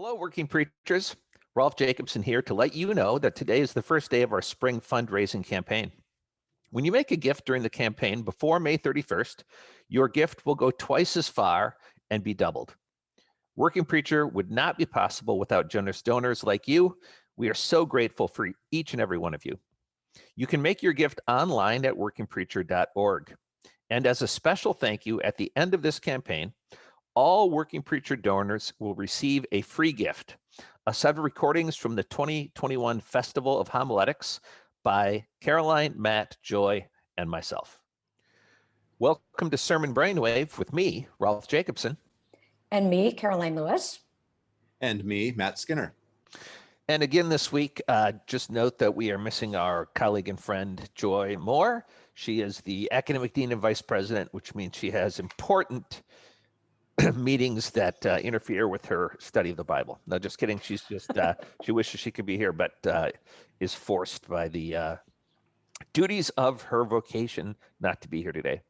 Hello, working preachers. Rolf Jacobson here to let you know that today is the first day of our spring fundraising campaign. When you make a gift during the campaign before May 31st, your gift will go twice as far and be doubled. Working Preacher would not be possible without generous donors like you. We are so grateful for each and every one of you. You can make your gift online at workingpreacher.org. And as a special thank you at the end of this campaign, all Working Preacher donors will receive a free gift, a set of recordings from the 2021 Festival of Homiletics by Karoline, Matt, Joy, and myself. Welcome to Sermon Brainwave with me, Rolf Jacobson. And me, Karoline Lewis. And me, Matt Skinner. And again this week, uh, just note that we are missing our colleague and friend, Joy Moore. She is the Academic Dean and Vice President, which means she has important meetings that uh, interfere with her study of the Bible. No, just kidding. She's just uh, she wishes she could be here, but uh, is forced by the uh, duties of her vocation not to be here today.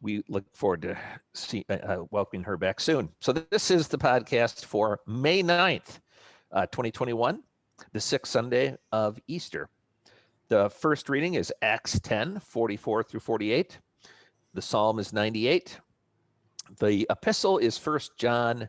We look forward to see, uh, uh, welcoming her back soon. So this is the podcast for May 9th, 2021, the sixth Sunday of Easter. The first reading is Acts 10, 44 through 48. The Psalm is 98. The epistle is First John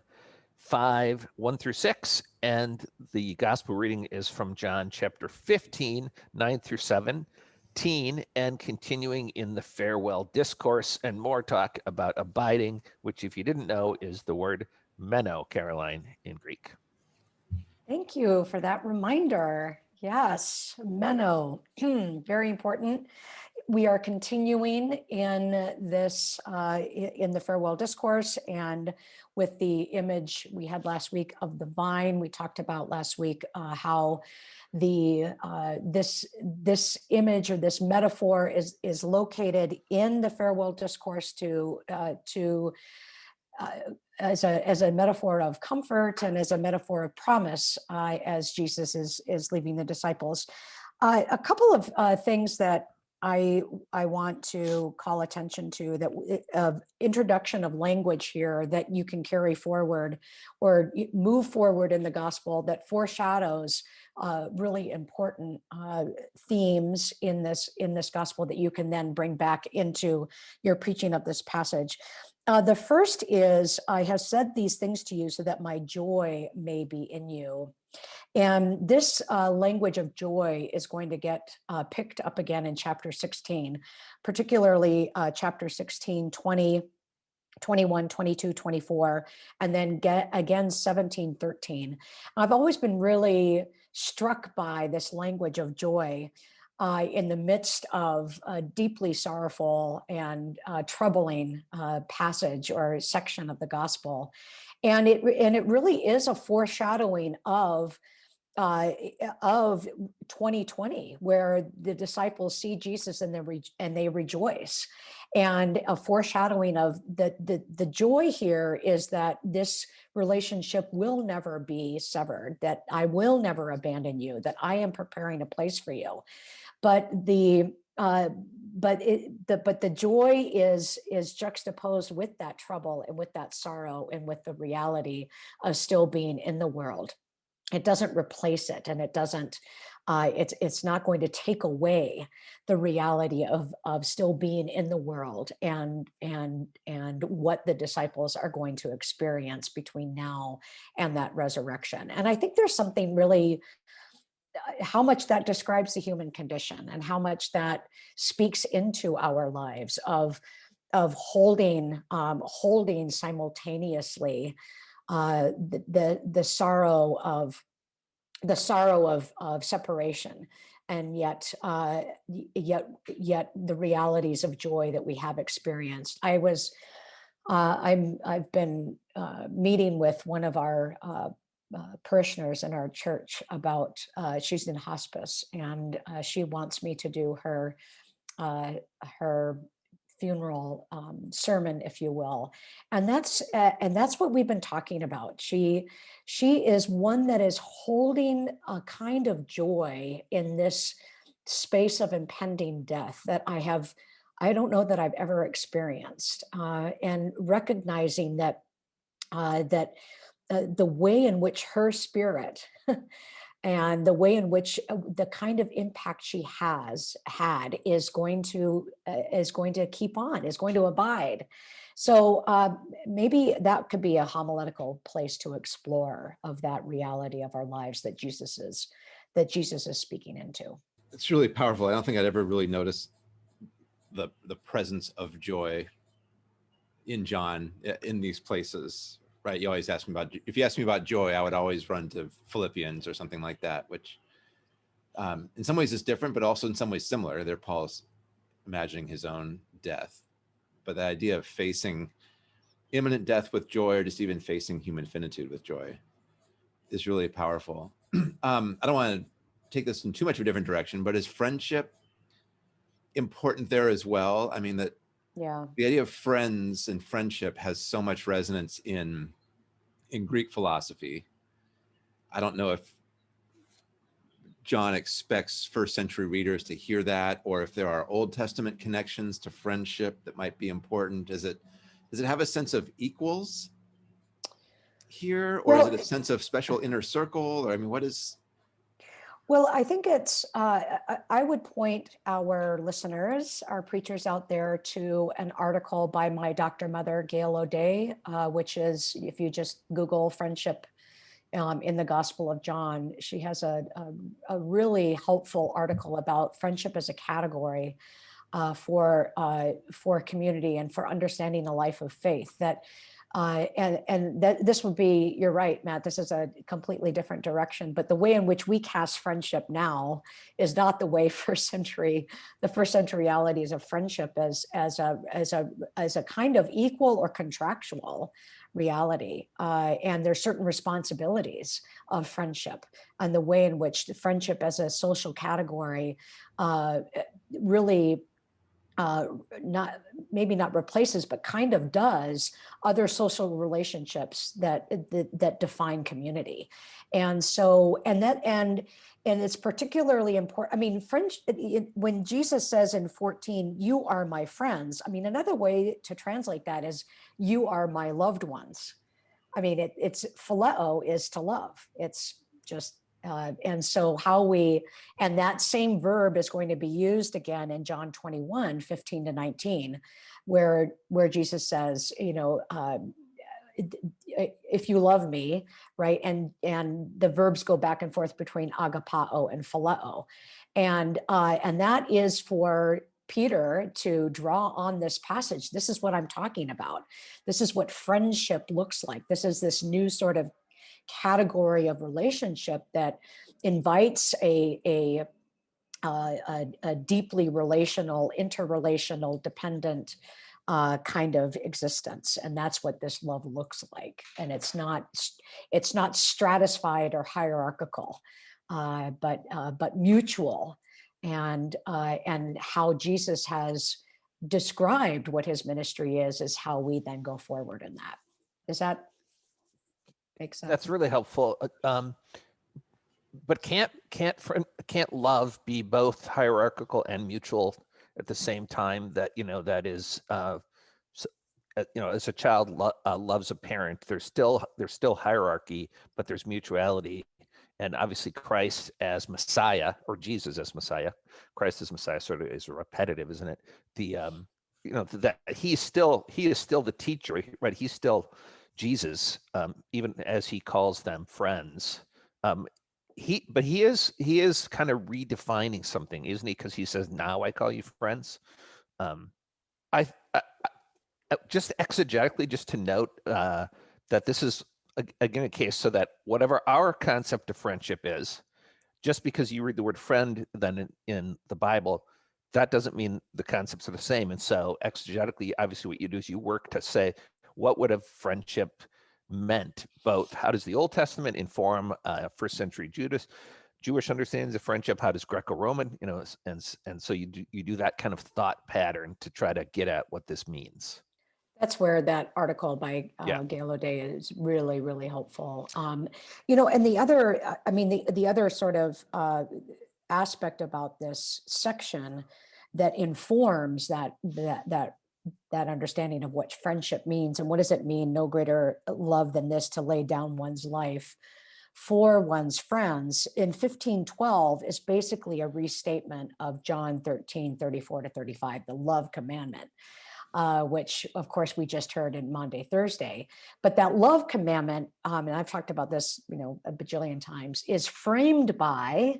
5, 1 through 6, and the gospel reading is from John chapter 15, 9 through 17, and continuing in the farewell discourse and more talk about abiding, which, if you didn't know, is the word meno, Karoline, in Greek. Thank you for that reminder. Yes, meno, very important we are continuing in this, uh, in the farewell discourse and with the image we had last week of the vine, we talked about last week uh, how the uh, this this image or this metaphor is is located in the farewell discourse to uh, to uh, as a as a metaphor of comfort and as a metaphor of promise uh, as Jesus is is leaving the disciples. A couple of things that I, I want to call attention to that introduction of language here that you can carry forward or move forward in the gospel that foreshadows uh, really important uh, themes in this in this gospel that you can then bring back into your preaching of this passage. Uh, the first is, I have said these things to you so that my joy may be in you. And this uh, language of joy is going to get uh, picked up again in chapter 16, particularly uh, chapter 16, 20, 21, 22, 24, and then get again 17, 13. I've always been really struck by this language of joy uh, in the midst of a deeply sorrowful and uh, troubling uh, passage or section of the gospel. And it, and it really is a foreshadowing of uh, of 2020, where the disciples see Jesus and they and they rejoice, and a foreshadowing of the, the the joy here is that this relationship will never be severed, that I will never abandon you, that I am preparing a place for you, but the uh, but it, the but the joy is is juxtaposed with that trouble and with that sorrow and with the reality of still being in the world. It doesn't replace it and it doesn't uh, it's it's not going to take away the reality of of still being in the world and and and what the disciples are going to experience between now and that resurrection. And i think there's something really how much that describes the human condition and how much that speaks into our lives of of holding um, holding simultaneously uh, the, the, the sorrow of the sorrow of, of separation and yet uh, yet yet the realities of joy that we have experienced. I was uh, I'm I've been uh, meeting with one of our uh, uh, parishioners in our church about uh, she's in hospice and she wants me to do her her funeral um, sermon, if you will. And that's uh, and that's what we've been talking about. She she is one that is holding a kind of joy in this space of impending death that I have, I don't know that I've ever experienced. Uh, and recognizing that uh, that uh, the way in which her spirit and the way in which uh, the kind of impact she has had is going to uh, is going to keep on is going to abide so uh, maybe that could be a homiletical place to explore of that reality of our lives that jesus is that jesus is speaking into It's really powerful. I don't think I'd ever really noticed the the presence of joy in John in these places. Right? You always ask me about if you ask me about joy, I would always run to Philippians or something like that, which um, in some ways is different, but also in some ways similar. There, Paul's imagining his own death, but the idea of facing imminent death with joy, or just even facing human finitude with joy, is really powerful. um, I don't want to take this in too much of a different direction, but is friendship important there as well? I mean, that yeah the idea of friends and friendship has so much resonance in in Greek philosophy. I don't know if John expects first century readers to hear that, or if there are Old Testament connections to friendship that might be important. Is it does it have a sense of equals here, or Well, is it a sense of special inner circle? Or I mean, what is Well, I think it's, uh, I- would point our listeners, our preachers out there to an article by my Dr. Mother, Gail O'Day, uh, which is, if you just Google friendship um, in the Gospel of John, she has a, a, a really helpful article about friendship as a category uh, for, uh, for community and for understanding the life of faith that uh, and and that this would be, you're right, Matt, this is a completely different direction, but the way in which we cast friendship now is not the way first century, the first century realities of friendship as, as a, as a, as a kind of equal or contractual reality. Uh, and there's certain responsibilities of friendship and the way in which the friendship as a social category uh, really uh, not maybe not replaces, but kind of does other social relationships that that, that define community. And so, and that and and it's particularly important. I mean, French when Jesus says in 14, "You are my friends." I mean, another way to translate that is, "You are my loved ones." I mean, it, it's phileo is to love. It's just uh, and so how we, and that same verb is going to be used again in John 21, 15 to 19, where, where Jesus says, you know, um, if you love me, right? And, and the verbs go back and forth between agapao and phileo. And, uh, and that is for Peter to draw on this passage. This is what I'm talking about. This is what friendship looks like. This is this new sort of category of relationship that invites a, a, uh, a, a deeply relational, interrelational, dependent uh, kind of existence. And that's what this love looks like. And it's not, it's not stratified or hierarchical, uh, but, uh, but mutual. And, uh, and how Jesus has described what his ministry is, is how we then go forward in that. Is that Makes sense. That's really helpful. Uh, Um, but can't can't can't love be both hierarchical and mutual at the same time? That you know that is, uh, uh, you know, as a child lo- uh, loves a parent, there's still there's still hierarchy, but there's mutuality. And obviously, Christ as Messiah or Jesus as Messiah, Christ as Messiah sort of is repetitive, isn't it? The um, you know that he's still he is still the teacher, right? He's still Jesus, um, even as he calls them friends. Um, he, but he is he is kind of redefining something, isn't he? Because he says, "Now I call you friends." Um, I, I, I just exegetically, just to note uh, that this is a- again a case so that whatever our concept of friendship is, just because you read the word friend then in, in the Bible, that doesn't mean the concepts are the same. And so exegetically, obviously, what you do is you work to say what would have friendship meant both how does the old testament inform uh, first century judas jewish understandings of friendship how does greco-roman you know and and so you do you do that kind of thought pattern to try to get at what this means That's where that article by Yeah. uh, Gail O'Day is really, really helpful. Um, you know, and the other, uh, I mean, the, the other sort of uh, aspect about this section that informs that, that, that, that understanding of what friendship means and what does it mean no greater love than this to lay down one's life for one's friends in 1512 is basically a restatement of John 13, 34 to 35, the love commandment, uh, which of course we just heard in Maundy Thursday. But that love commandment, um, and I've talked about this, you know, a bajillion times, is framed by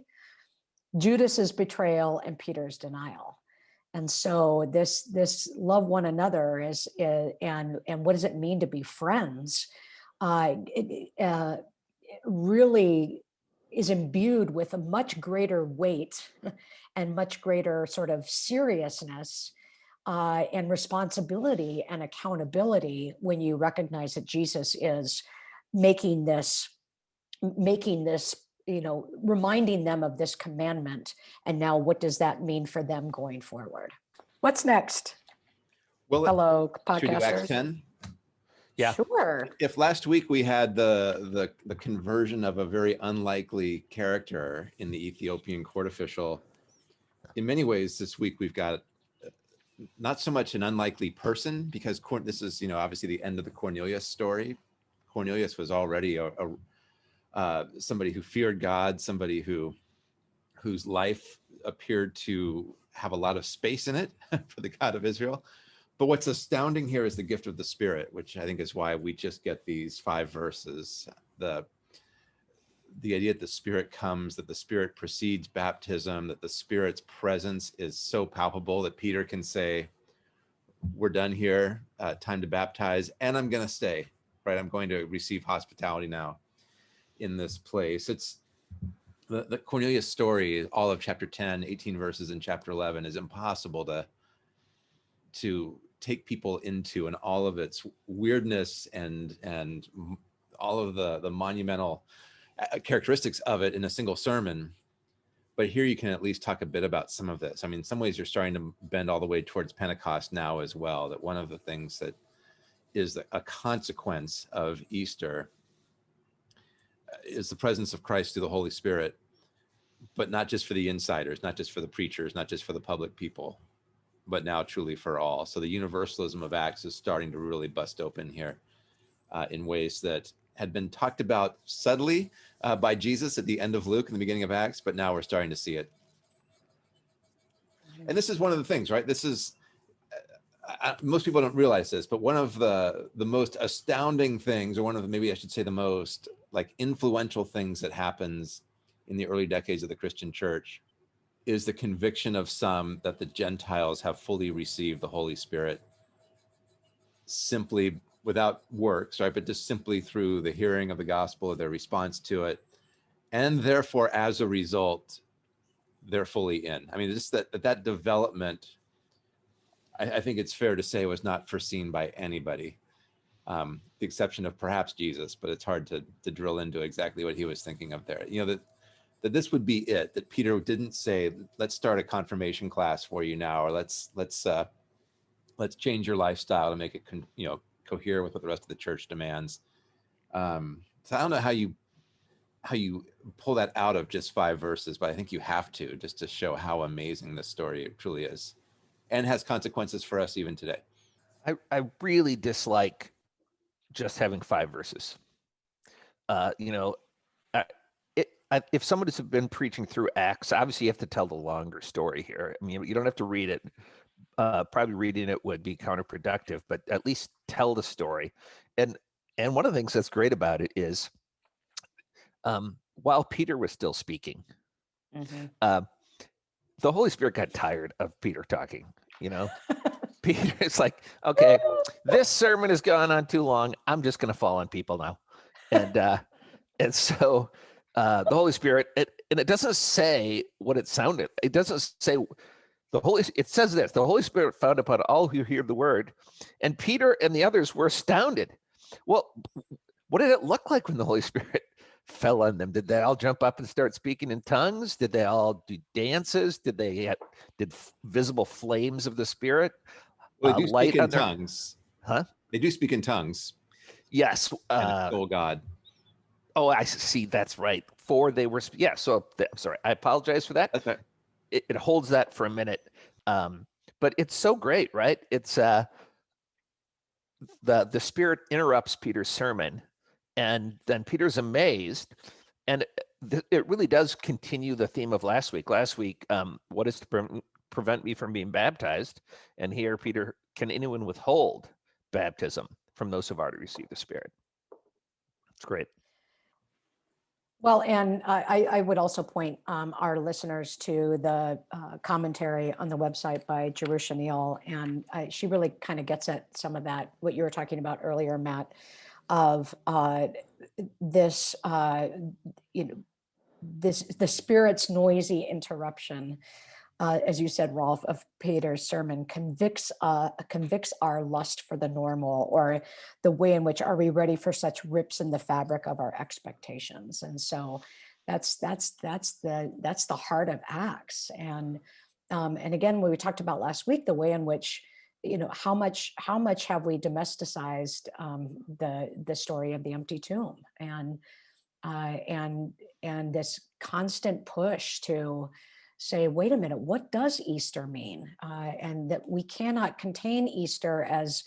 Judas's betrayal and Peter's denial. And so this this love one another is, is and and what does it mean to be friends? Uh, it, uh, really is imbued with a much greater weight and much greater sort of seriousness uh, and responsibility and accountability when you recognize that Jesus is making this, making this, you know, reminding them of this commandment. And now what does that mean for them going forward? What's next? Well, Hello, should we podcasters. 10? Yeah. Sure. if last week we had the the the conversion of a very unlikely character in the Ethiopian court official, in many ways this week we've got uh, not so much an unlikely person because Cor- this is you know obviously the end of the Cornelius story. Cornelius was already a, a uh, somebody who feared God, somebody who whose life appeared to have a lot of space in it for the God of Israel. But what's astounding here is the gift of the Spirit, which I think is why we just get these five verses. The the idea that the Spirit comes, that the Spirit precedes baptism, that the Spirit's presence is so palpable that Peter can say, "We're done here. Uh, time to baptize, and I'm going to stay. Right? I'm going to receive hospitality now in this place." It's the, the Cornelius story, all of chapter 10, 18 verses in chapter 11, is impossible to to take people into and all of its weirdness and and all of the the monumental uh, characteristics of it in a single sermon but here you can at least talk a bit about some of this i mean in some ways you're starting to bend all the way towards pentecost now as well that one of the things that is a consequence of easter is the presence of christ through the holy spirit but not just for the insiders not just for the preachers not just for the public people but now truly for all. So the universalism of Acts is starting to really bust open here uh, in ways that had been talked about subtly uh, by Jesus at the end of Luke and the beginning of Acts, but now we're starting to see it. And this is one of the things, right? This is uh, uh, most people don't realize this, but one of the the most astounding things, or one of the maybe I should say the most like influential things that happens in the early decades of the Christian church is the conviction of some that the Gentiles have fully received the Holy Spirit simply without works, right? But just simply through the hearing of the gospel, or their response to it. And therefore, as a result, they're fully in. I mean, just that that, development, I, I think it's fair to say, was not foreseen by anybody. Um, the exception of perhaps Jesus, but it's hard to to drill into exactly what he was thinking of there. You know, that that this would be it that peter didn't say let's start a confirmation class for you now or let's let's uh let's change your lifestyle to make it you know cohere with what the rest of the church demands um so i don't know how you how you pull that out of just five verses but i think you have to just to show how amazing this story truly is and has consequences for us even today I, I really dislike just having five verses. Uh, you know, I, it, I, if somebody's been preaching through Acts, obviously you have to tell the longer story here. I mean, you don't have to read it. Uh, probably reading it would be counterproductive, but at least tell the story. And and one of the things that's great about it is, um, while Peter was still speaking, Mhm. uh, the Holy Spirit got tired of Peter talking. You know, Peter is like, okay, this sermon has gone on too long. I'm just going to fall on people now, and uh, and so uh, the Holy Spirit, it, and it doesn't say what it sounded. It doesn't say the Holy. It says this: the Holy Spirit found upon all who hear the word, and Peter and the others were astounded. Well, what did it look like when the Holy Spirit fell on them? Did they all jump up and start speaking in tongues? Did they all do dances? Did they did visible flames of the Spirit? Well Uh, they do light speak in their- tongues Huh? they do speak in tongues Yes. Uh, extol god oh, I see. That's right. For they were. Yeah. So I'm sorry. I apologize for that. right it, it holds that for a minute um but it's so great right it's uh the the spirit interrupts Peter's sermon, and then Peter's amazed, and uh, it really does continue the theme of last week. Last week, um, what is to pre- prevent me from being baptized? And here, Peter, can anyone withhold baptism from those who've already received the Spirit? It's great. Well, and I, I would also point um, our listeners to the uh, commentary on the website by Jerusha Neal, and she really kind of gets at some of that, what you were talking about earlier, Matt, of uh, this, uh, you know, this, the spirit's noisy interruption, uh, as you said, Rolf, of Peter's sermon convicts, uh, convicts our lust for the normal or the way in which are we ready for such rips in the fabric of our expectations? And so that's that's that's the that's the heart of acts. And um, and again we talked about last week the way in which you know how much how much have we domesticized um, the the story of the empty tomb? And uh, and and this constant push to say, wait a minute, what does Easter mean? Uh, and that we cannot contain Easter as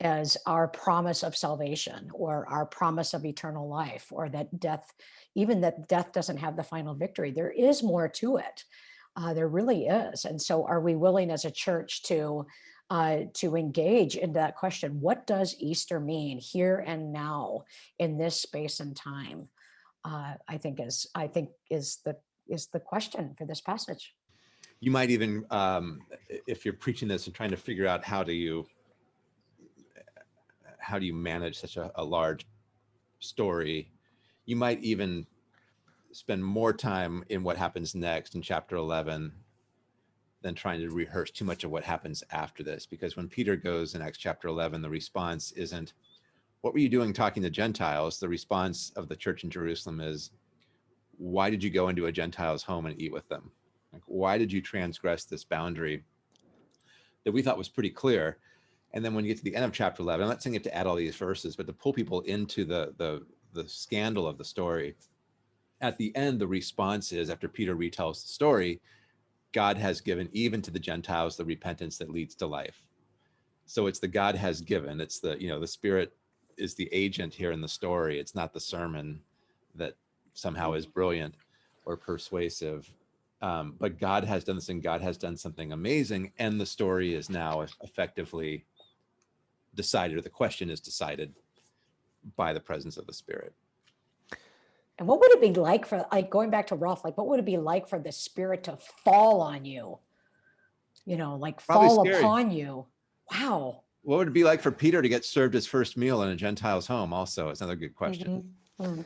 as our promise of salvation or our promise of eternal life or that death, even that death doesn't have the final victory. There is more to it. Uh, there really is. And so are we willing as a church to uh, to engage in that question, what does Easter mean here and now in this space and time? Uh, I think is I think is the is the question for this passage. You might even, um, if you're preaching this and trying to figure out how do you, how do you manage such a, a large story, you might even spend more time in what happens next in chapter 11 than trying to rehearse too much of what happens after this. Because when Peter goes in Acts chapter 11, the response isn't, what were you doing talking to Gentiles? The response of the church in Jerusalem is, why did you go into a Gentile's home and eat with them? Like, why did you transgress this boundary that we thought was pretty clear? And then when you get to the end of chapter 11, I'm not saying you have to add all these verses, but to pull people into the, the, the scandal of the story, at the end, the response is after Peter retells the story, God has given even to the Gentiles the repentance that leads to life. So it's the God has given. It's the, you know, the Spirit is the agent here in the story. It's not the sermon that somehow is brilliant or persuasive. Um, but God has done this and God has done something amazing. And the story is now effectively decided, or the question is decided by the presence of the Spirit. And what would it be like for, like going back to Rolf, like what would it be like for the Spirit to fall on you? You know, like Probably fall scary. upon you. Wow. What would it be like for Peter to get served his first meal in a Gentile's home? Also, it's another good question. Mhm. Mm.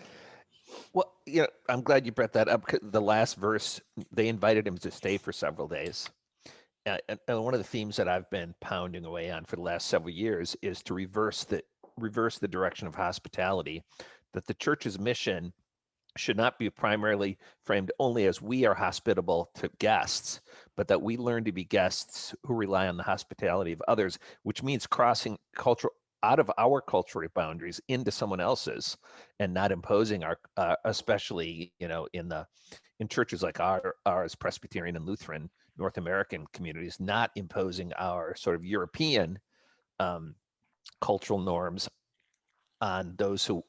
Well, yeah, I'm glad you brought that up. The last verse, they invited him to stay for several days. And, and one of the themes that I've been pounding away on for the last several years is to reverse the reverse the direction of hospitality. That the church's mission should not be primarily framed only as we are hospitable to guests, but that we learn to be guests who rely on the hospitality of others, which means crossing cultural out of our cultural boundaries into someone else's and not imposing our uh, especially you know in the in churches like our ours presbyterian and lutheran north american communities not imposing our sort of european um, cultural norms on those who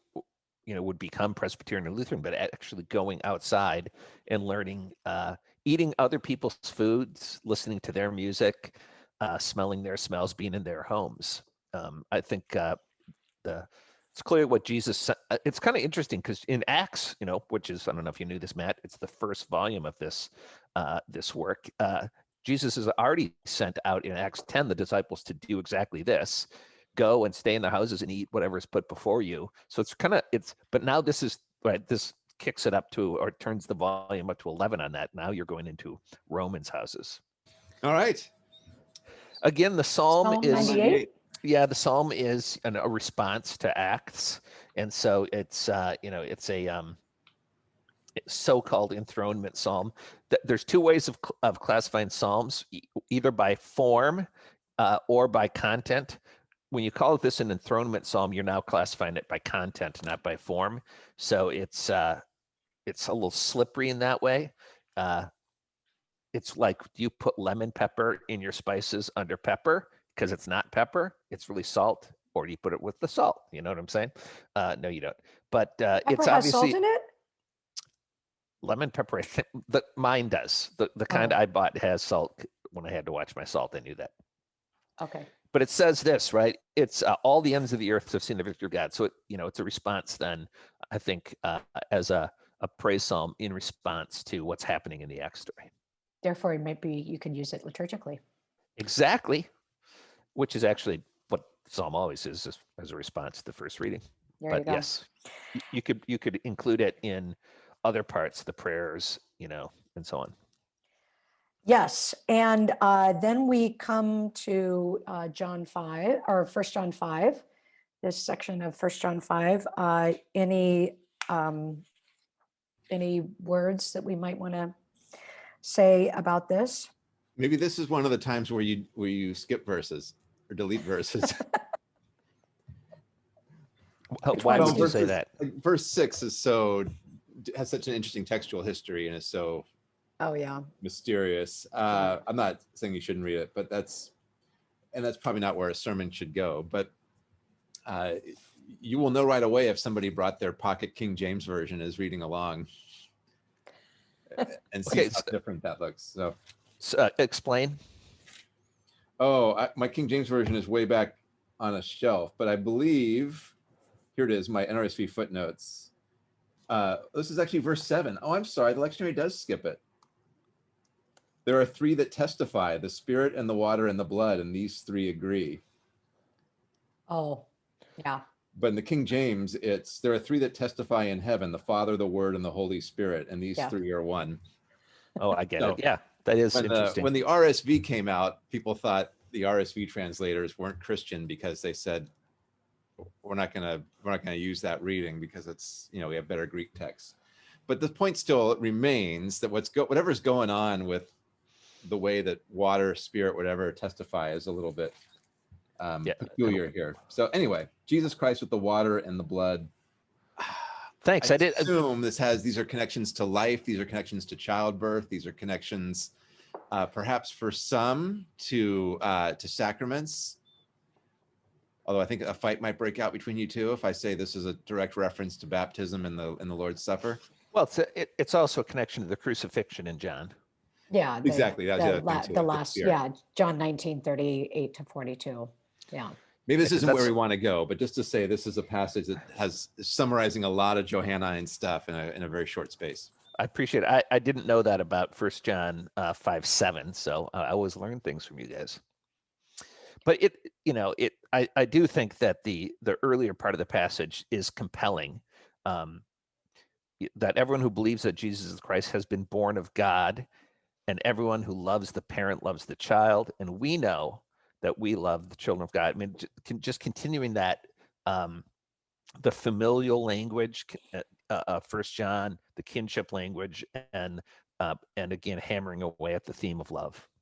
you know would become presbyterian or lutheran but actually going outside and learning uh, eating other people's foods listening to their music uh, smelling their smells being in their homes um, I think uh, the it's clear what Jesus. sa- uh, It's kind of interesting because in Acts, you know, which is I don't know if you knew this, Matt. It's the first volume of this uh, this work. Uh, Jesus has already sent out in Acts ten the disciples to do exactly this: go and stay in their houses and eat whatever is put before you. So it's kind of it's. But now this is right. This kicks it up to or turns the volume up to eleven on that. Now you're going into Romans houses. All right. Again, the psalm, Psalm is 98? Yeah the psalm is an, a response to acts and so it's uh you know it's a um so-called enthronement psalm. There's two ways of, of classifying psalms either by form uh, or by content. When you call this an enthronement psalm you're now classifying it by content not by form. So it's uh it's a little slippery in that way. Uh it's like you put lemon pepper in your spices under pepper because it's not pepper it's really salt or do you put it with the salt? You know what I'm saying? Uh, no, you don't. But uh, Pepper it's has salt obviously in it? lemon pepper. I think the mine does. The the kind Oh. I bought has salt. When I had to watch my salt, I knew that. Okay, But it says this, right? It's uh, all the ends of the earth have seen the victory of God. So it, you know, it's a response then. I think uh, as a a praise psalm in response to what's happening in the Acts story. therefore it might be, you can use it liturgically. Exactly, which is actually what psalm always is, is as a response to the first reading. There you but go. yes, you could you could include it in other parts, the prayers, you know, and so on. Yes, and uh, then we come to uh, John 5, or First John 5, this section of First John 5. Uh, Any, um, any words that we might want to say about this? Maybe this is one of the times where you where you skip verses or delete verses. Wh- Why would do you you- say that? like, verse six is so has such an interesting textual history and is so Oh, yeah. mysterious. Uh, I'm not saying you shouldn't read it, but that's and that's probably not where a sermon should go. But uh, you will know right away if somebody brought their pocket King James version is reading along and see Okay, how so- different that looks. So, S- uh, explain. Oh, I, my King James version is way back on a shelf, but I believe here it is, my NRSV footnotes. Uh, this is actually verse seven. Oh, I'm sorry, the lectionary does skip it. There are three that testify: the Spirit and the water and the blood, and these three agree. Oh, yeah. But in the King James, it's there are three that testify in heaven: the Father, the Word, and the Holy Spirit, and these Yeah. three are one. Oh, I get No. it. Yeah, that is When the interesting. when the RSV came out, people thought the RSV translators weren't Christian because they said we're not gonna we're not gonna use that reading because it's you know we have better Greek texts. But the point still remains that what's go whatever's going on with the way that water, spirit, whatever testify is a little bit um, Yeah. peculiar here. So anyway, Jesus Christ with the water and the blood. Thanks. I, did. uh, assume this has these are connections to life. These are connections to childbirth. These are connections, uh, perhaps for some to uh, to sacraments. Although I think a fight might break out between you two if I say this is a direct reference to baptism in the in the Lord's Supper. Well, it's a, it, it's also a connection to the crucifixion in John. Yeah. the- Exactly, that's the The other la- the the last, yeah, John 19, 38 to 42. Yeah. Maybe this isn't where we want to go, but just to say this is a passage that has summarizing a lot of Johannine stuff in a in a very short space. I appreciate it. I, I didn't know that about First John uh, five seven, so I always learn things from you guys. But it, you know, it. I, I do think that the the earlier part of the passage is compelling. Um, that everyone who believes that Jesus is Christ has been born of God, and everyone who loves the parent loves the child, and we know that we love the children of God. I mean, just continuing that, um, the familial language, c- uh, uh, uh, First John, the kinship language, and uh, and again hammering away at the theme of love.